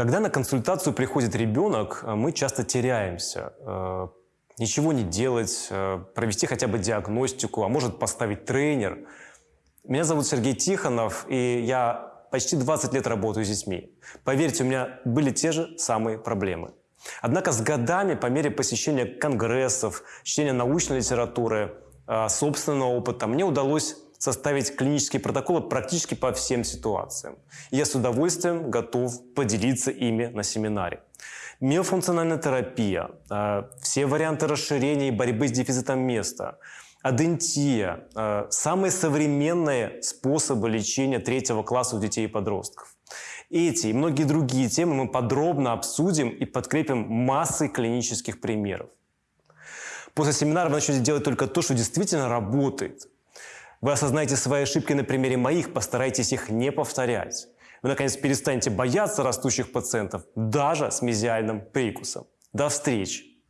Когда на консультацию приходит ребенок, э, мы часто теряемся. Э, ничего не делать, э, провести хотя бы диагностику, а может поставить тренер. Меня зовут Сергей Тихонов, и я почти 20 лет работаю с детьми. Поверьте, у меня были те же самые проблемы. Однако с годами, по мере посещения конгрессов, чтения научной литературы, собственного опыта, мне удалось составить клинические протоколы практически по всем ситуациям. Я с удовольствием готов поделиться ими на семинаре. Миофункциональная терапия, э, все варианты расширения и борьбы с дефицитом места, адентия, э, самые современные способы лечения третьего класса у детей и подростков. Эти и многие другие темы мы подробно обсудим и подкрепим массой клинических примеров. После семинара вы начнете делать только то, что действительно работает. Вы осознаете свои ошибки на примере моих, постарайтесь их не повторять. Вы, наконец, перестанете бояться растущих пациентов, даже с мезиальным прикусом. До встречи!